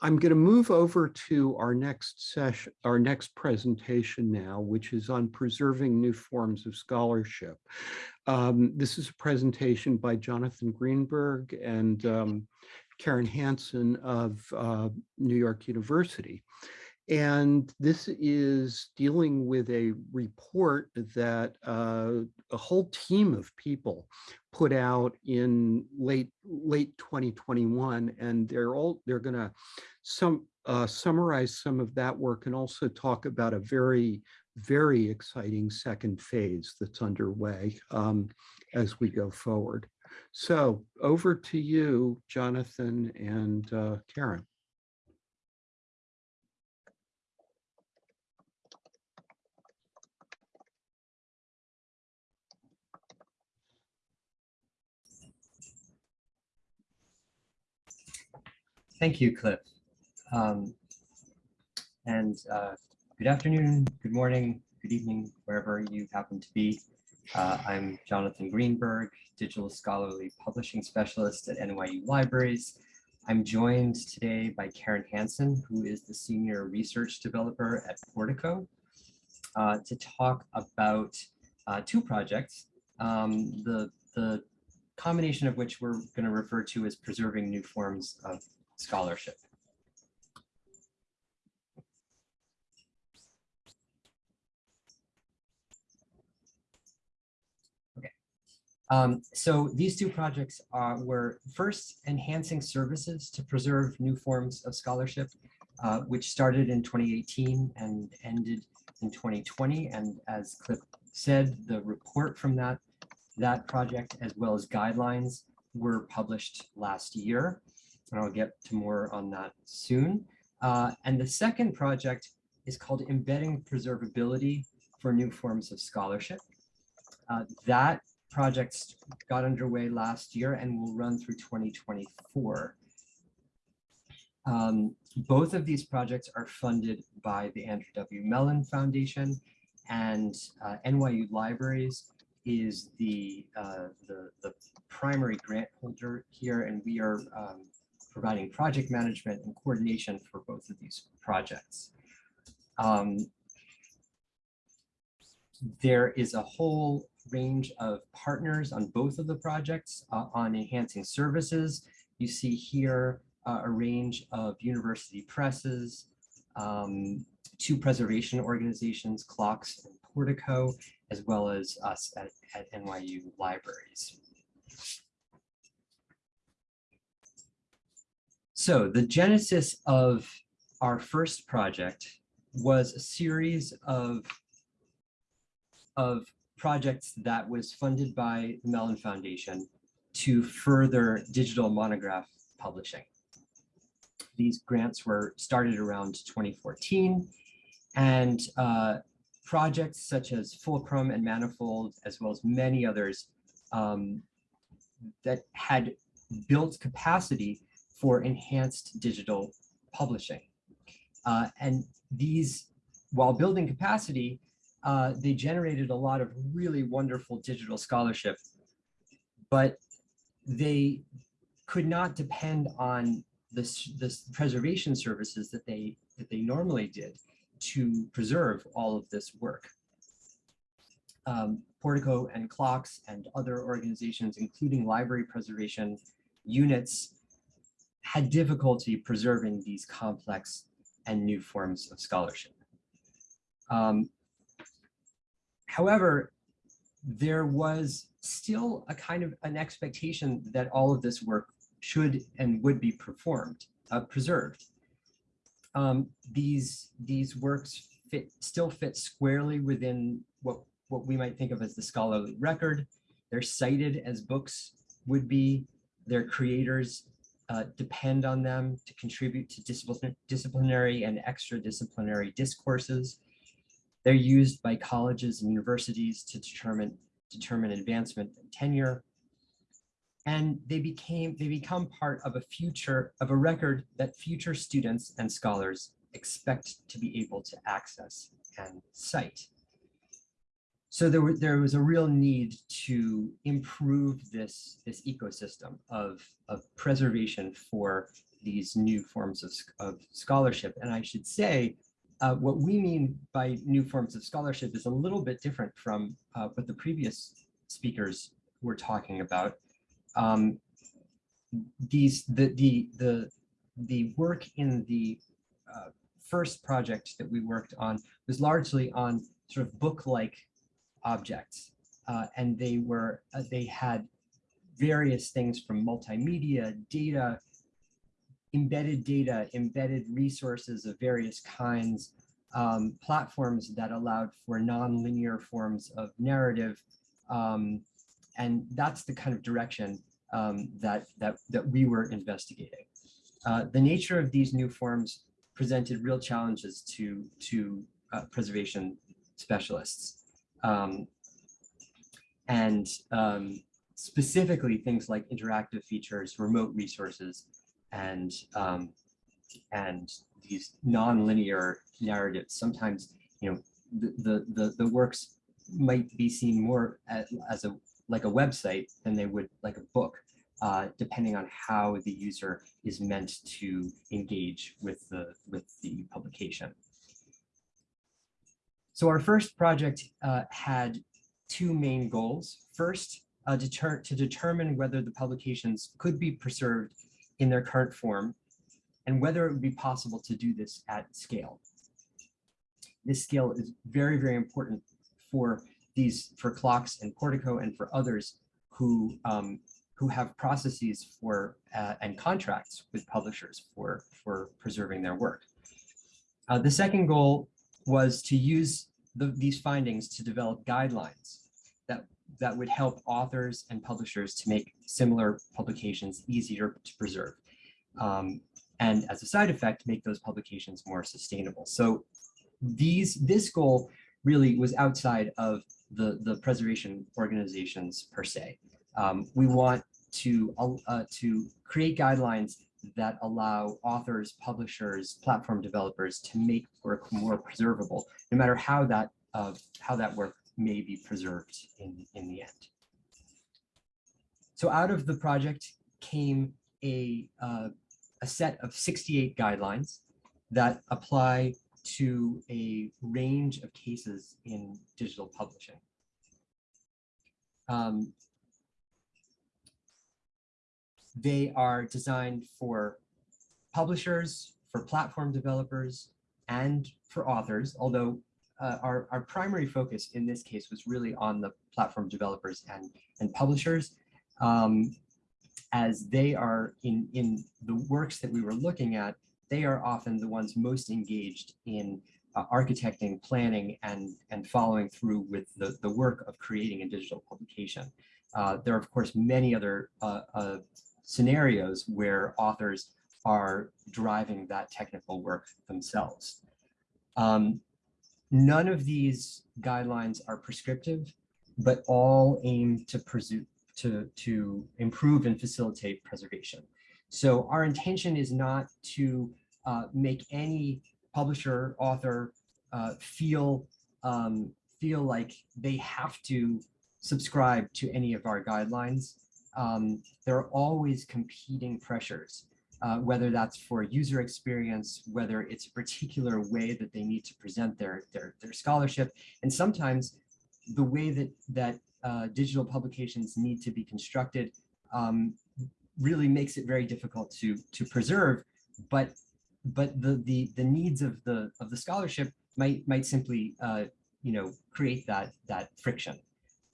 I'm going to move over to our next session, our next presentation now, which is on preserving new forms of scholarship. Um, this is a presentation by Jonathan Greenberg and um, Karen Hanson of uh, New York University. And this is dealing with a report that uh, a whole team of people put out in late late 2021, and they're all they're going to some uh, summarize some of that work and also talk about a very very exciting second phase that's underway um, as we go forward. So over to you, Jonathan and uh, Karen. Thank you, Cliff. Um, and uh, good afternoon, good morning, good evening, wherever you happen to be. Uh, I'm Jonathan Greenberg, Digital Scholarly Publishing Specialist at NYU Libraries. I'm joined today by Karen Hanson, who is the Senior Research Developer at Portico, uh, to talk about uh, two projects, um, the, the combination of which we're going to refer to as preserving new forms of scholarship. Okay, um, so these two projects uh, were first enhancing services to preserve new forms of scholarship, uh, which started in 2018 and ended in 2020. And as Cliff said, the report from that, that project, as well as guidelines, were published last year and I'll get to more on that soon. Uh, and the second project is called Embedding Preservability for New Forms of Scholarship. Uh, that project got underway last year and will run through 2024. Um, both of these projects are funded by the Andrew W. Mellon Foundation and uh, NYU Libraries is the, uh, the, the primary grant holder here, and we are um, providing project management and coordination for both of these projects. Um, there is a whole range of partners on both of the projects uh, on enhancing services. You see here uh, a range of university presses, um, two preservation organizations, LOCKSS and Portico, as well as us at, at NYU libraries. So the genesis of our first project was a series of, of projects that was funded by the Mellon Foundation to further digital monograph publishing. These grants were started around 2014 and uh, projects such as Fulcrum and Manifold, as well as many others um, that had built capacity for enhanced digital publishing. Uh, and these, while building capacity, uh, they generated a lot of really wonderful digital scholarship, but they could not depend on the, this preservation services that they, that they normally did to preserve all of this work. Um, Portico and LOCKSS and other organizations, including library preservation units, had difficulty preserving these complex and new forms of scholarship. Um, however, there was still a kind of an expectation that all of this work should and would be performed, uh, preserved. Um, these, these works fit, still fit squarely within what, what we might think of as the scholarly record. They're cited as books would be, their creators uh, depend on them to contribute to disciplinary and extra-disciplinary discourses. They're used by colleges and universities to determine, determine advancement and tenure. And they became they become part of a future of a record that future students and scholars expect to be able to access and cite. So there, were, there was a real need to improve this, this ecosystem of, of preservation for these new forms of, of scholarship. And I should say, uh, what we mean by new forms of scholarship is a little bit different from uh, what the previous speakers were talking about. Um, these the the the the work in the uh, first project that we worked on was largely on sort of book-like objects, uh, and they were uh, they had various things from multimedia, data, embedded data, embedded resources of various kinds, um, platforms that allowed for non-linear forms of narrative. Um, and that's the kind of direction um, that, that, that we were investigating. Uh, the nature of these new forms presented real challenges to, to uh, preservation specialists. Um, and um, specifically things like interactive features, remote resources, and um, and these non-linear narratives. Sometimes, you know, the the the, works might be seen more as, as a like a website than they would like a book, uh, depending on how the user is meant to engage with the with the publication. So our first project uh, had two main goals. First, uh, deter to determine whether the publications could be preserved in their current form and whether it would be possible to do this at scale. This scale is very, very important for these, for LOCKSS and Portico and for others who, um, who have processes for uh, and contracts with publishers for, for preserving their work. Uh, the second goal was to use the, these findings to develop guidelines that, that would help authors and publishers to make similar publications easier to preserve. Um, and as a side effect, make those publications more sustainable. So these, this goal really was outside of the, the preservation organizations per se. Um, we want to, uh, to create guidelines that allow authors, publishers, platform developers to make work more preservable, no matter how that, uh, how that work may be preserved in, in the end. So out of the project came a, uh, a set of 68 guidelines that apply to a range of cases in digital publishing. Um, they are designed for publishers, for platform developers, and for authors, although uh, our, our primary focus in this case was really on the platform developers and, and publishers, um, as they are in, in the works that we were looking at, they are often the ones most engaged in uh, architecting, planning, and, and following through with the, the work of creating a digital publication. Uh, there are, of course, many other uh, uh, scenarios where authors are driving that technical work themselves. Um, none of these guidelines are prescriptive, but all aim to, to, to improve and facilitate preservation. So our intention is not to uh, make any publisher, author uh, feel, um, feel like they have to subscribe to any of our guidelines. Um, there are always competing pressures, uh, whether that's for user experience, whether it's a particular way that they need to present their, their, their scholarship. And sometimes the way that, that uh, digital publications need to be constructed um, really makes it very difficult to, to preserve, but but the the the needs of the of the scholarship might might simply uh, you know create that that friction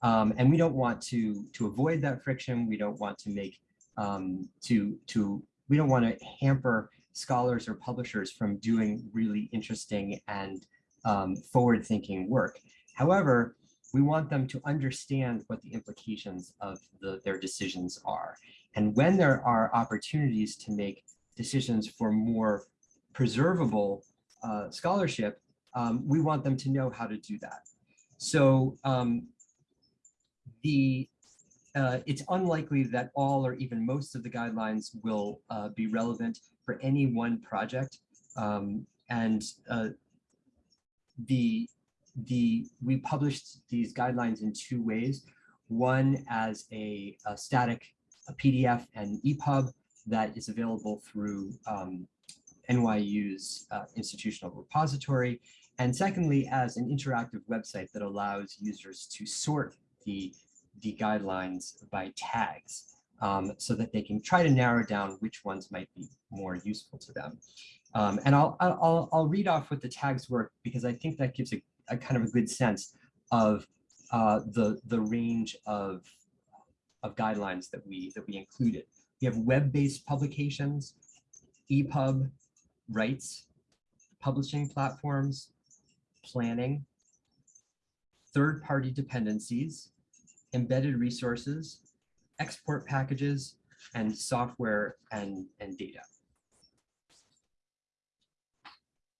um, and we don't want to to avoid that friction. We don't want to make um, to to we don't want to hamper scholars or publishers from doing really interesting and um, forward-thinking work. However we want them to understand what the implications of the, their decisions are. And when there are opportunities to make decisions for more preservable uh, scholarship, um, we want them to know how to do that. So um, the uh, it's unlikely that all or even most of the guidelines will uh, be relevant for any one project. Um, and uh, the the we published these guidelines in two ways. One as a, a static a PDF and EPUB, that is available through um, NYU's uh, institutional repository. And secondly, as an interactive website that allows users to sort the, the guidelines by tags um, so that they can try to narrow down which ones might be more useful to them. Um, and I'll, I'll, I'll read off what the tags work because I think that gives a, a kind of a good sense of uh, the, the range of, of guidelines that we, that we included. We have web-based publications, EPUB, rights, publishing platforms, planning, third-party dependencies, embedded resources, export packages, and software and, and data.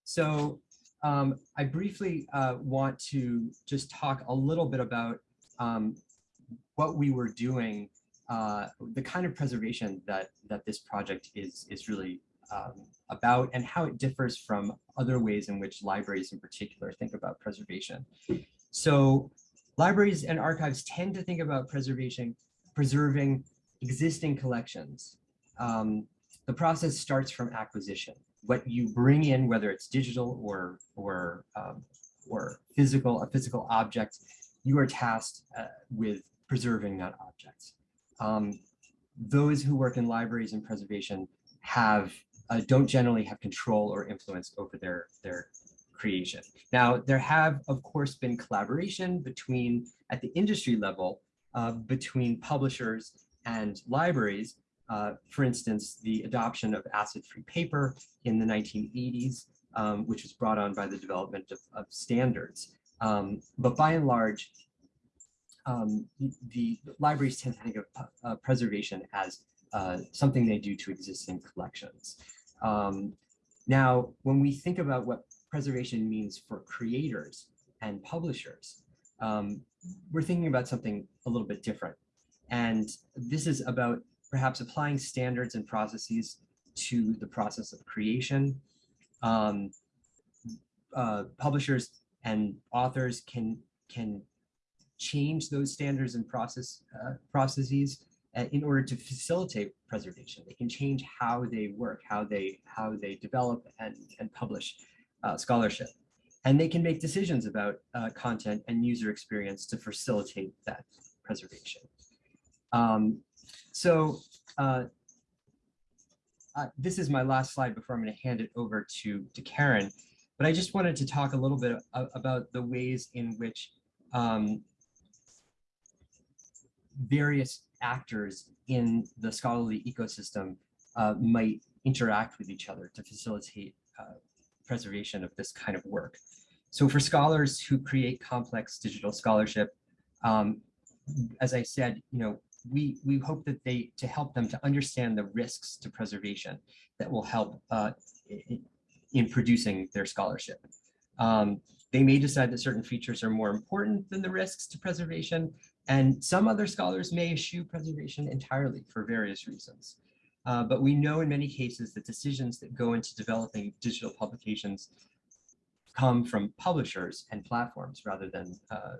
So um, I briefly uh, want to just talk a little bit about um, what we were doing, uh, the kind of preservation that that this project is is really um, about, and how it differs from other ways in which libraries, in particular, think about preservation. So, libraries and archives tend to think about preservation, preserving existing collections. Um, the process starts from acquisition what you bring in, whether it's digital or or um, or physical, a physical object, you are tasked uh, with preserving that object. Um, those who work in libraries and preservation have uh, don't generally have control or influence over their their creation. Now, there have, of course, been collaboration between at the industry level uh, between publishers and libraries uh, for instance, the adoption of acid-free paper in the 1980s, um, which was brought on by the development of, of standards. Um, but by and large, um, the, libraries tend to think of uh, preservation as uh, something they do to existing collections. Um, now, when we think about what preservation means for creators and publishers, um, we're thinking about something a little bit different. And this is about perhaps applying standards and processes to the process of creation. Um, uh, publishers and authors can can change those standards and process uh, processes uh, in order to facilitate preservation. They can change how they work, how they how they develop and and publish uh, scholarship, and they can make decisions about uh, content and user experience to facilitate that preservation. Um, so uh, uh, this is my last slide before I'm going to hand it over to, to Karen. But I just wanted to talk a little bit about the ways in which um, various actors in the scholarly ecosystem uh, might interact with each other to facilitate uh, preservation of this kind of work. So for scholars who create complex digital scholarship, um, as I said, you know, we, we hope that they, to help them to understand the risks to preservation that will help uh, in, in producing their scholarship. Um, they may decide that certain features are more important than the risks to preservation, and some other scholars may eschew preservation entirely for various reasons. Uh, but we know in many cases that decisions that go into developing digital publications come from publishers and platforms rather than uh,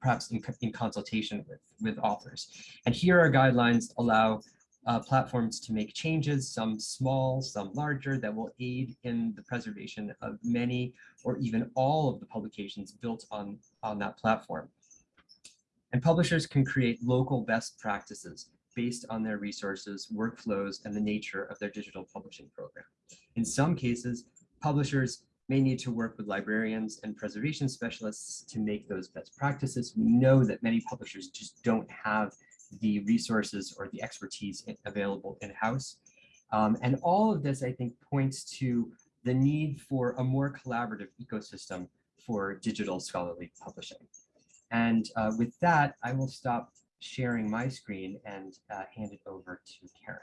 perhaps in, in consultation with, with authors. And here our guidelines allow uh, platforms to make changes, some small, some larger, that will aid in the preservation of many or even all of the publications built on, on that platform. And publishers can create local best practices based on their resources, workflows, and the nature of their digital publishing program. In some cases, publishers may need to work with librarians and preservation specialists to make those best practices. We know that many publishers just don't have the resources or the expertise available in-house. Um, and all of this, I think, points to the need for a more collaborative ecosystem for digital scholarly publishing. And uh, with that, I will stop sharing my screen and uh, hand it over to Karen.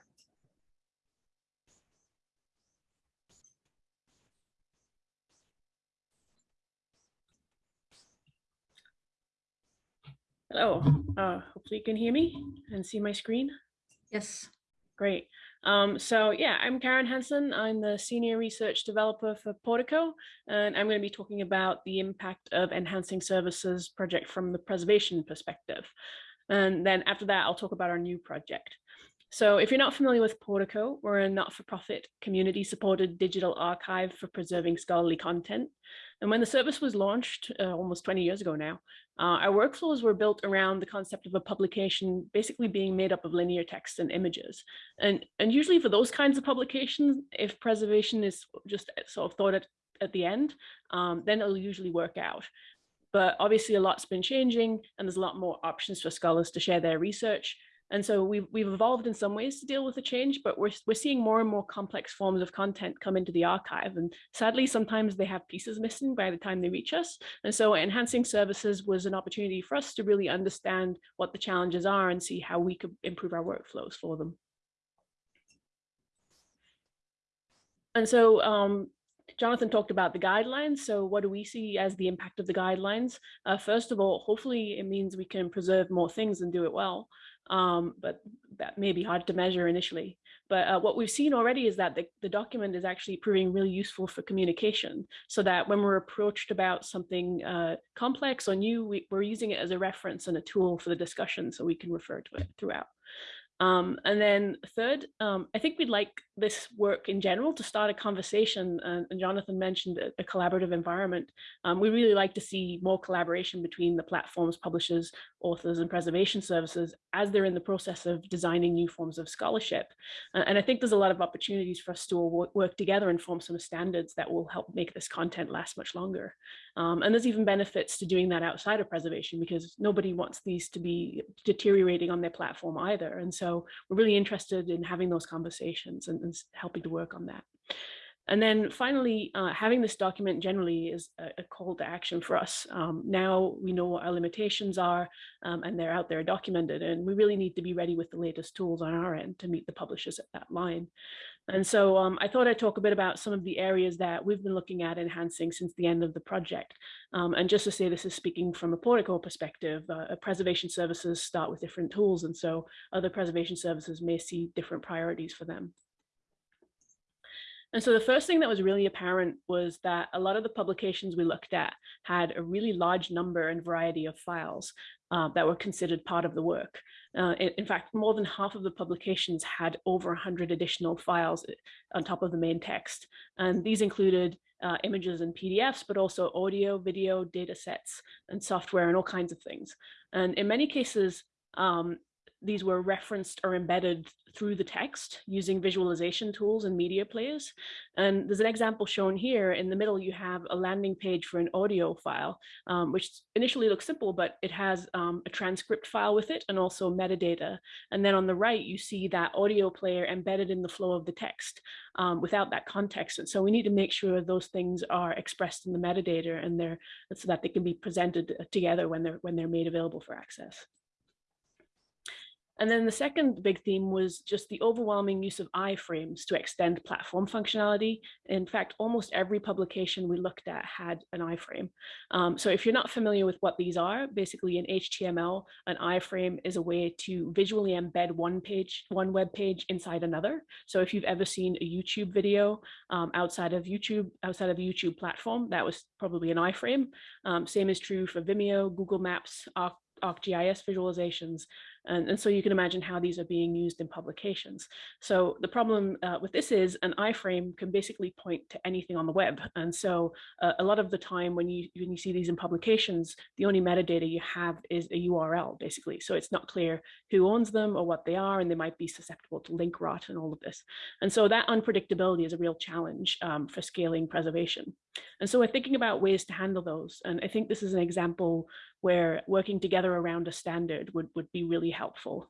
Hello, uh, hopefully you can hear me and see my screen. Yes. Great. Um, so yeah, I'm Karen Hanson. I'm the senior research developer for Portico, and I'm going to be talking about the impact of enhancing services project from the preservation perspective. And then after that, I'll talk about our new project. So if you're not familiar with Portico, we're a not-for-profit community-supported digital archive for preserving scholarly content. And when the service was launched uh, almost 20 years ago now, uh, our workflows were built around the concept of a publication basically being made up of linear text and images. And, and usually for those kinds of publications, if preservation is just sort of thought at, at the end, um, then it'll usually work out. But obviously a lot's been changing and there's a lot more options for scholars to share their research. And so we've, we've evolved in some ways to deal with the change, but we're, we're seeing more and more complex forms of content come into the archive. And sadly, sometimes they have pieces missing by the time they reach us. And so enhancing services was an opportunity for us to really understand what the challenges are and see how we could improve our workflows for them. And so um, Jonathan talked about the guidelines. So what do we see as the impact of the guidelines? Uh, first of all, hopefully it means we can preserve more things and do it well um, but that may be hard to measure initially. But uh, what we've seen already is that the, the document is actually proving really useful for communication so that when we're approached about something uh, complex or new, we, we're using it as a reference and a tool for the discussion so we can refer to it throughout. Um, and then third, um, I think we'd like this work in general to start a conversation, and, and Jonathan mentioned a, a collaborative environment. Um, we really like to see more collaboration between the platforms, publishers, authors, and preservation services as they're in the process of designing new forms of scholarship. And I think there's a lot of opportunities for us to work together and form some standards that will help make this content last much longer. Um, and there's even benefits to doing that outside of preservation because nobody wants these to be deteriorating on their platform either. And so we're really interested in having those conversations and, and helping to work on that. And then finally, uh, having this document generally is a, a, call to action for us. Um, now we know what our limitations are um, and they're out there documented and we really need to be ready with the latest tools on our end to meet the publishers at that line. And so um, I thought I'd talk a bit about some of the areas that we've been looking at enhancing since the end of the project. Um, and just to say this is speaking from a Portico perspective, uh, preservation services start with different tools and so other preservation services may see different priorities for them. And so the first thing that was really apparent was that a lot of the publications we looked at had a really large number and variety of files uh, that were considered part of the work. Uh, in, in, fact, more than half of the publications had over 100 additional files uh, on top of the main text. And these included uh, images and PDFs, but also audio, video, data sets, and software, and all kinds of things. And in many cases, um, these were referenced or embedded through the text using visualization tools and media players. And there's an example shown here. In the middle, you have a landing page for an audio file, um, which initially looks simple, but it has um, a transcript file with it and also metadata. And then on the right, you see that audio player embedded in the flow of the text um, without that context. And so we need to make sure those things are expressed in the metadata and they're so that they can be presented together when they're when they're made available for access. And then the second big theme was just the overwhelming use of iframes to extend platform functionality. In fact, almost every publication we looked at had an iframe. Um, so if you're not familiar with what these are, basically in HTML, an iframe is a way to visually embed one page, one web page inside another. So if you've ever seen a YouTube video um, outside of YouTube, outside of the YouTube platform, that was probably an iframe. Um, same is true for Vimeo, Google Maps, ArcGIS visualizations. And, and so you can imagine how these are being used in publications. So the problem uh, with this is an iframe can basically point to anything on the web. And so uh, a lot of the time when you, when you see these in publications, the only metadata you have is a URL basically. So it's not clear who owns them or what they are, and they might be susceptible to link rot and all of this. And so that unpredictability is a real challenge um, for scaling preservation. And so we're thinking about ways to handle those. And I think this is an example where working together around a standard would, would be really helpful.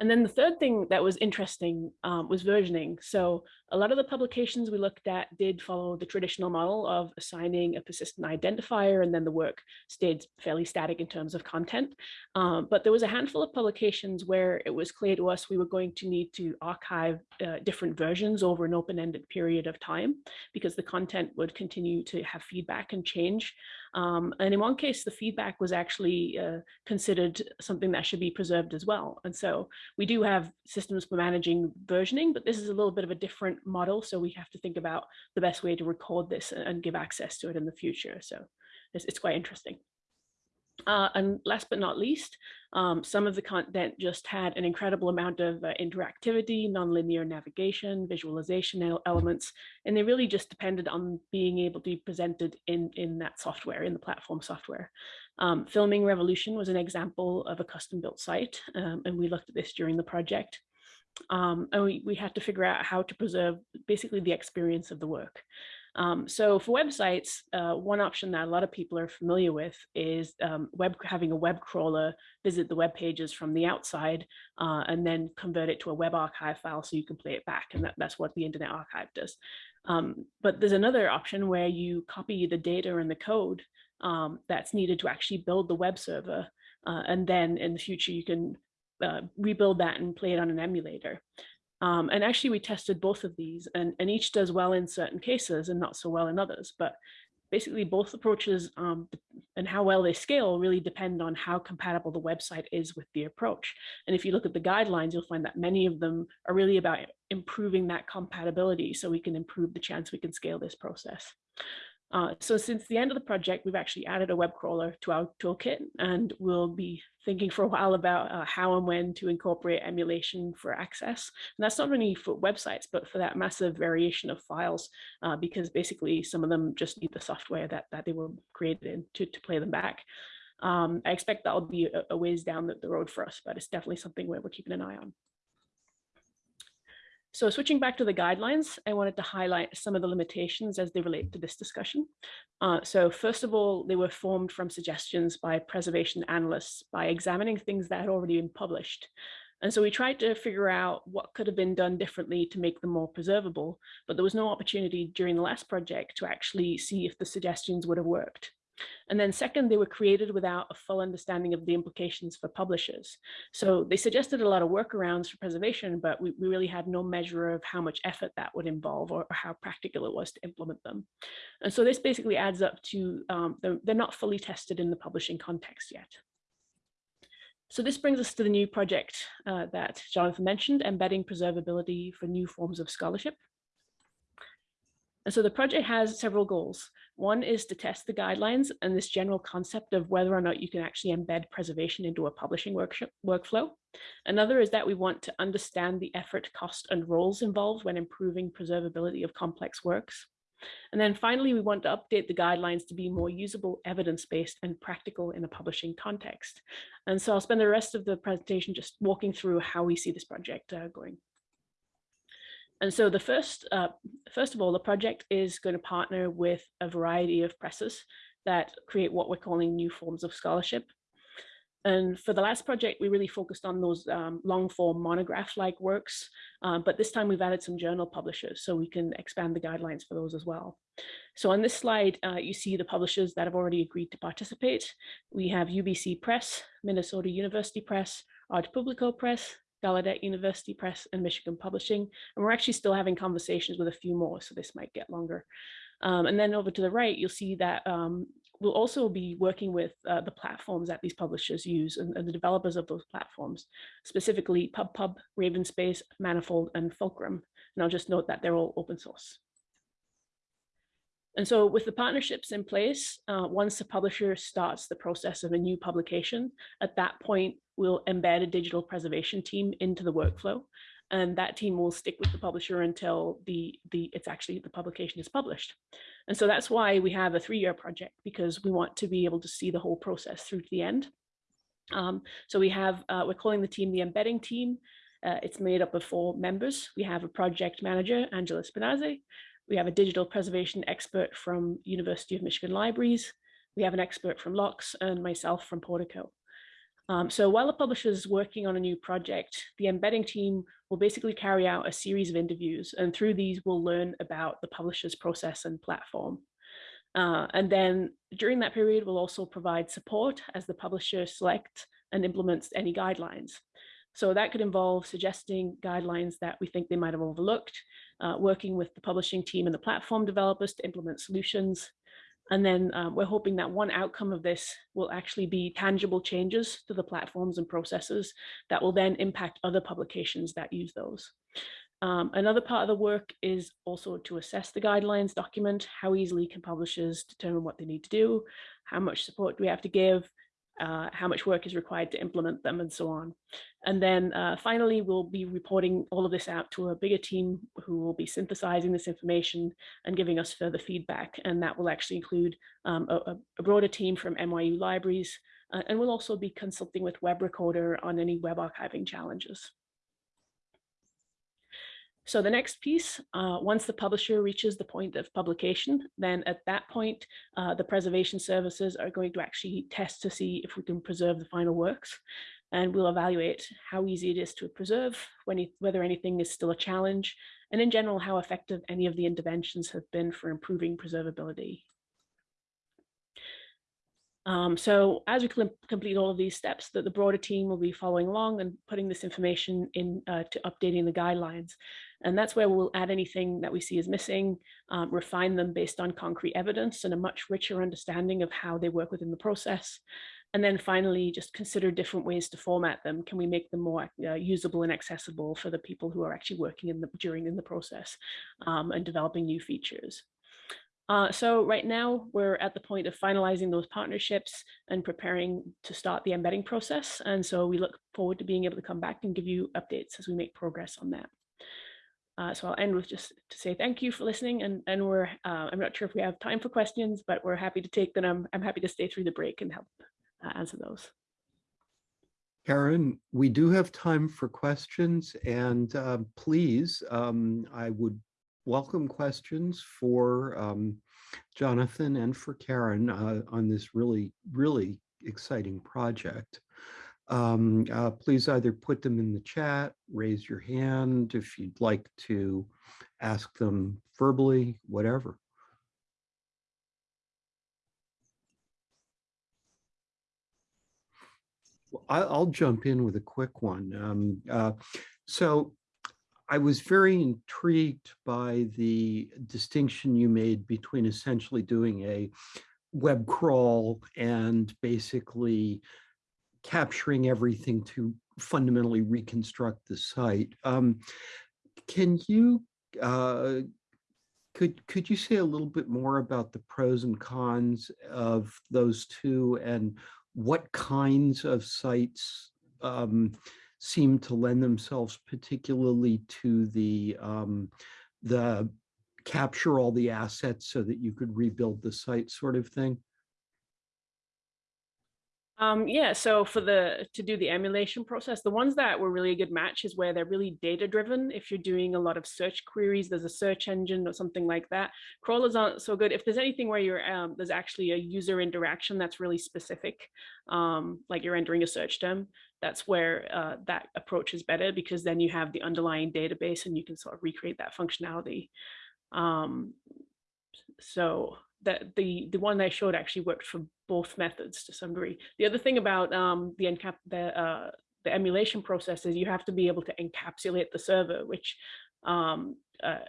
And then the third thing that was interesting um, was versioning. So a lot of the publications we looked at did follow the traditional model of assigning a persistent identifier and then the work stayed fairly static in terms of content. Um, but there was a handful of publications where it was clear to us we were going to need to archive uh, different versions over an open-ended period of time because the content would continue to have feedback and change. Um, and in one case, the feedback was actually uh, considered something that should be preserved as well. And so we do have systems for managing versioning, but this is a little bit of a different model. So we have to think about the best way to record this and give access to it in the future. So it's, it's quite interesting. Uh, and last but not least, um, some of the content just had an incredible amount of uh, interactivity, nonlinear navigation, visualization elements, and they really just depended on being able to be presented in, in that software, in the platform software. Um, Filming Revolution was an example of a custom built site, um, and we looked at this during the project. Um, and we, we had to figure out how to preserve basically the experience of the work. Um, so for websites, uh, one option that a lot of people are familiar with is um, web having a web crawler visit the web pages from the outside uh, and then convert it to a web archive file so you can play it back. And that, that's what the Internet Archive does. Um, but there's another option where you copy the data and the code um, that's needed to actually build the web server. Uh, and then in the future, you can uh, rebuild that and play it on an emulator. Um, and actually we tested both of these and, and each does well in certain cases and not so well in others. But basically both approaches um, and how well they scale really depend on how compatible the website is with the approach. And if you look at the guidelines, you'll find that many of them are really about improving that compatibility so we can improve the chance we can scale this process. Uh, so since the end of the project, we've actually added a web crawler to our toolkit and we'll be thinking for a while about uh, how and when to incorporate emulation for access. And that's not only for websites, but for that massive variation of files, uh, because basically some of them just need the software that, that they were created in to, to play them back. Um, I expect that'll be a, a ways down the, the road for us, but it's definitely something where we're keeping an eye on. So switching back to the guidelines, I wanted to highlight some of the limitations as they relate to this discussion. Uh, so first of all, they were formed from suggestions by preservation analysts by examining things that had already been published. And so we tried to figure out what could have been done differently to make them more preservable, but there was no opportunity during the last project to actually see if the suggestions would have worked. And then second, they were created without a full understanding of the implications for publishers. So they suggested a lot of workarounds for preservation, but we, we really had no measure of how much effort that would involve or, or how practical it was to implement them. And so this basically adds up to, um, they're, they're not fully tested in the publishing context yet. So this brings us to the new project uh, that Jonathan mentioned, embedding preservability for new forms of scholarship. And so the project has several goals. One is to test the guidelines and this general concept of whether or not you can actually embed preservation into a publishing workflow. Another is that we want to understand the effort, cost, and roles involved when improving preservability of complex works. And then finally, we want to update the guidelines to be more usable, evidence-based, and practical in a publishing context. And so I'll spend the rest of the presentation just walking through how we see this project uh, going. And so the first, uh, first of all, the project is going to partner with a variety of presses that create what we're calling new forms of scholarship. And for the last project, we really focused on those um, long form monograph-like works, uh, but this time we've added some journal publishers so we can expand the guidelines for those as well. So on this slide, uh, you see the publishers that have already agreed to participate. We have UBC Press, Minnesota University Press, Art Publica Press, Gallaudet University Press and Michigan Publishing. And we're actually still having conversations with a few more, so this might get longer. Um, and then over to the right, you'll see that um, we'll also be working with uh, the platforms that these publishers use and, and, the developers of those platforms, specifically PubPub, RavenSpace, Manifold, and Fulcrum. And I'll just note that they're all open source. And so with the partnerships in place, uh, once the publisher starts the process of a new publication, at that point, we'll embed a digital preservation team into the workflow. And that team will stick with the publisher until the, the it's actually the publication is published. And so that's why we have a three-year project, because we want to be able to see the whole process through to the end. Um, so we have, uh, we're calling the team the embedding team. Uh, it's made up of four members. We have a project manager, Angela Spinazzi. We have a digital preservation expert from University of Michigan Libraries. We have an expert from LOCKSS and myself from Portico. Um, so while the publisher is working on a new project, the embedding team will basically carry out a series of interviews and through these we'll learn about the publisher's process and platform. Uh, and then during that period, we'll also provide support as the publisher selects and implements any guidelines. So that could involve suggesting guidelines that we think they might have overlooked, uh, working with the publishing team and the platform developers to implement solutions. And then um, we're hoping that one outcome of this will actually be tangible changes to the platforms and processes that will then impact other publications that use those. Um, another part of the work is also to assess the guidelines document, how easily can publishers determine what they need to do, how much support do we have to give, uh, how much work is required to implement them and so on. And then uh, finally, we'll be reporting all of this out to a bigger team who will be synthesizing this information and giving us further feedback. And that will actually include um, a, a, broader team from NYU libraries. Uh, and we'll also be consulting with Webrecorder on any web archiving challenges. So the next piece, uh, once the publisher reaches the point of publication, then at that point, uh, the preservation services are going to actually test to see if we can preserve the final works. And we'll evaluate how easy it is to preserve, whether anything is still a challenge, and in general, how effective any of the interventions have been for improving preservability. Um, so as we complete all of these steps, that the broader team will be following along and putting this information in uh, to updating the guidelines. And that's where we'll add anything that we see is missing, um, refine them based on concrete evidence and a much richer understanding of how they work within the process. And then finally, just consider different ways to format them. Can we make them more uh, usable and accessible for the people who are actually working in the during in the process um, and developing new features? Uh, so right now we're at the point of finalizing those partnerships and preparing to start the embedding process. And so we look forward to being able to come back and give you updates as we make progress on that. Uh, so I'll end with just to say thank you for listening and, and we're, uh, I'm not sure if we have time for questions, but we're happy to take them. I'm, I'm happy to stay through the break and help uh, answer those. Karen, we do have time for questions and uh, please, um, I would welcome questions for um, Jonathan and for Karen uh, on this really, really exciting project um, uh, please either put them in the chat, raise your hand if you'd like to ask them verbally, whatever. I'll jump in with a quick one. Um, uh, so I was very intrigued by the distinction you made between essentially doing a web crawl and basically capturing everything to fundamentally reconstruct the site. Um, can you, uh, could, could you say a little bit more about the pros and cons of those two and what kinds of sites um, seem to lend themselves particularly to the, um, the capture all the assets so that you could rebuild the site sort of thing? Um, yeah, so for the to do the emulation process, the ones that were really a good match is where they're really data driven. If you're doing a lot of search queries, there's a search engine or something like that. Crawlers aren't so good. If there's anything where you're um, there's actually a user interaction that's really specific, um, like you're entering a search term, that's where uh, that approach is better because then you have the underlying database and you can sort of recreate that functionality. Um, so that the the one I showed actually worked for both methods to some degree. The other thing about um, the encap the uh, the emulation process is you have to be able to encapsulate the server, which um, uh,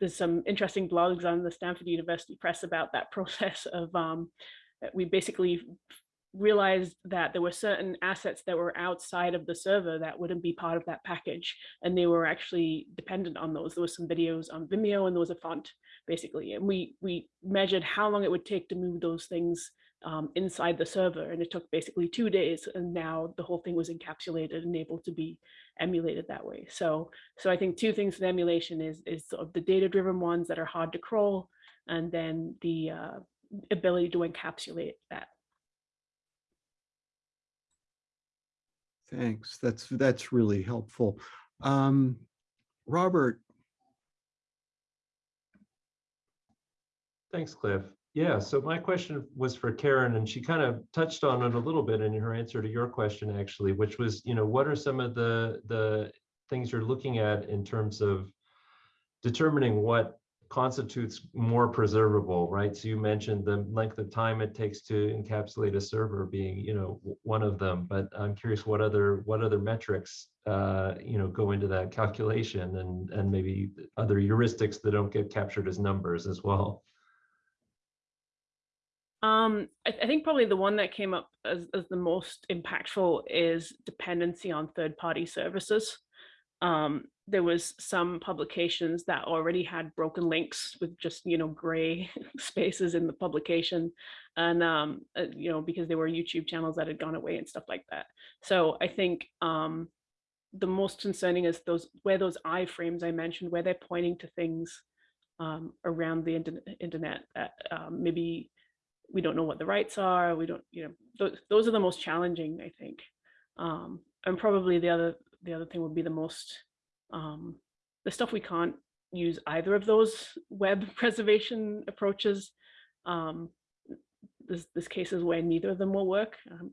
there's some interesting blogs on the Stanford University Press about that process of um, we basically realized that there were certain assets that were outside of the server that wouldn't be part of that package and they were actually dependent on those there was some videos on vimeo and there was a font basically. And we, we measured how long it would take to move those things um, inside the server. And it took basically two days. And now the whole thing was encapsulated and able to be emulated that way. So, so I think two things with emulation is, is sort of the data driven ones that are hard to crawl and then the uh, ability to encapsulate that. Thanks. That's that's really helpful. Um, Robert, Thanks, Cliff. Yeah, so my question was for Karen, and she kind of touched on it a little bit in her answer to your question, actually, which was, you know, what are some of the the things you're looking at in terms of determining what constitutes more preservable, right? So you mentioned the length of time it takes to encapsulate a server being, you know, one of them. But I'm curious what other what other metrics, uh, you know, go into that calculation, and and maybe other heuristics that don't get captured as numbers as well. Um, I, I, think probably the one that came up as, as the most impactful is dependency on third-party services. Um, there was some publications that already had broken links with just, you know, gray spaces in the publication. And, um, uh, you know, because there were YouTube channels that had gone away and stuff like that. So I think um, the most concerning is those where those iframes I mentioned, where they're pointing to things um, around the internet, internet that um, maybe we don't know what the rights are. We don't, you know, those, those are the most challenging, I think. Um, and probably the other the other thing would be the most um, the stuff we can't use either of those web preservation approaches. Um, this case is where neither of them will work. Um,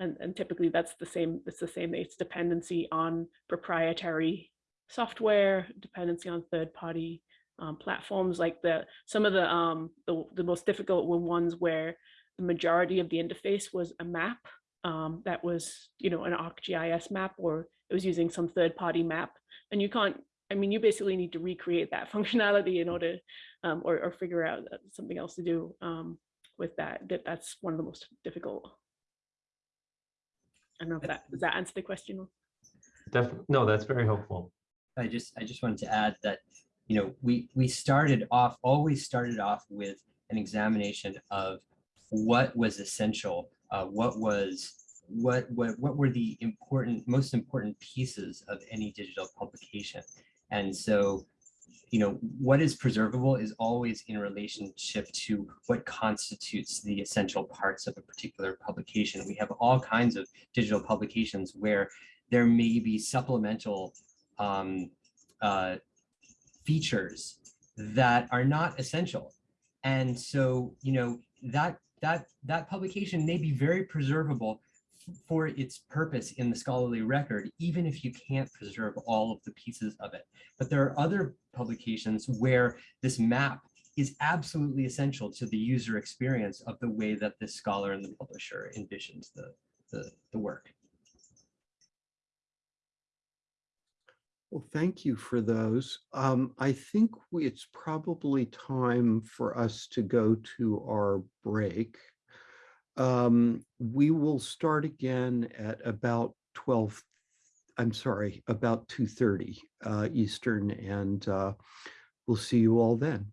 and, and typically that's the same, it's the same, it's dependency on proprietary software, dependency on third party um, platforms like the, some of the, um, the, the most difficult were ones where the majority of the interface was a map um, that was, you know, an ArcGIS map or it was using some third party map and you can't, I mean, you basically need to recreate that functionality in order um, or, or figure out uh, something else to do um, with that. that. That's one of the most difficult. I don't know if that, does that answer the question? Definitely, no, that's very helpful. I just, I just wanted to add that, you know, we, we started off, always started off with an examination of what was essential, uh, what was, what, what, what were the important, most important pieces of any digital publication. And so, you know, what is preservable is always in relationship to what constitutes the essential parts of a particular publication. We have all kinds of digital publications where there may be supplemental um, uh, features that are not essential. And so, you know, that that that publication may be very preservable for its purpose in the scholarly record, even if you can't preserve all of the pieces of it. But there are other publications where this map is absolutely essential to the user experience of the way that the scholar and the publisher envisions the, the, the work. Well, thank you for those. Um, I think we, it's probably time for us to go to our break. Um, we will start again at about 12, I'm sorry, about 2.30 uh, Eastern, and uh, we'll see you all then.